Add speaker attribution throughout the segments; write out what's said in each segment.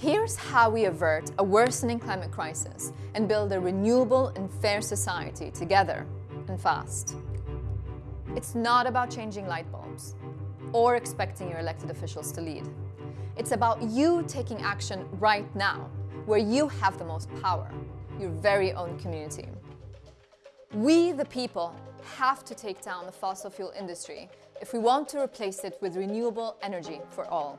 Speaker 1: Here's how we avert a worsening climate crisis and build a renewable and fair society together and fast. It's not about changing light bulbs or expecting your elected officials to lead. It's about you taking action right now, where you have the most power, your very own community. We, the people, have to take down the fossil fuel industry if we want to replace it with renewable energy for all.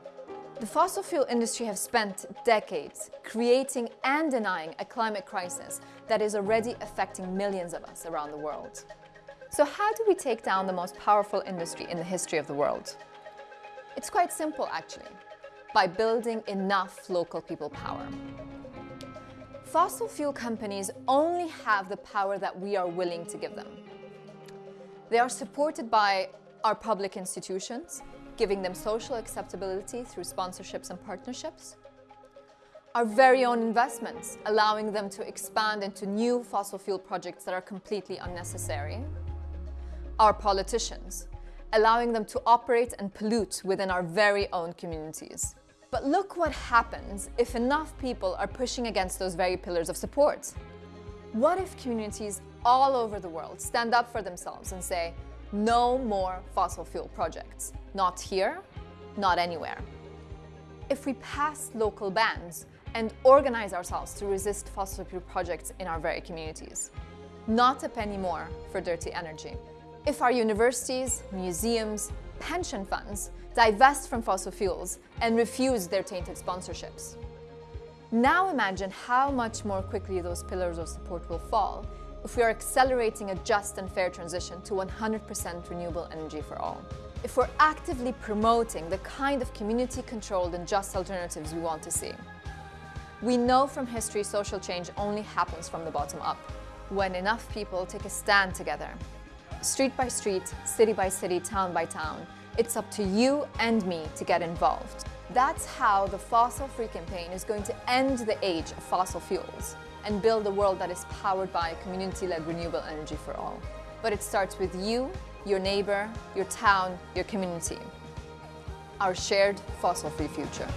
Speaker 1: The fossil fuel industry have spent decades creating and denying a climate crisis that is already affecting millions of us around the world. So how do we take down the most powerful industry in the history of the world? It's quite simple actually, by building enough local people power. Fossil fuel companies only have the power that we are willing to give them. They are supported by our public institutions, giving them social acceptability through sponsorships and partnerships. Our very own investments, allowing them to expand into new fossil fuel projects that are completely unnecessary. Our politicians, allowing them to operate and pollute within our very own communities. But look what happens if enough people are pushing against those very pillars of support. What if communities all over the world stand up for themselves and say, no more fossil fuel projects. Not here, not anywhere. If we pass local bans and organize ourselves to resist fossil fuel projects in our very communities. Not a penny more for dirty energy. If our universities, museums, pension funds divest from fossil fuels and refuse their tainted sponsorships. Now imagine how much more quickly those pillars of support will fall if we are accelerating a just and fair transition to 100% renewable energy for all. If we're actively promoting the kind of community-controlled and just alternatives we want to see. We know from history social change only happens from the bottom up, when enough people take a stand together. Street by street, city by city, town by town, it's up to you and me to get involved. That's how the Fossil Free campaign is going to end the age of fossil fuels and build a world that is powered by community-led renewable energy for all. But it starts with you, your neighbor, your town, your community. Our shared fossil-free future.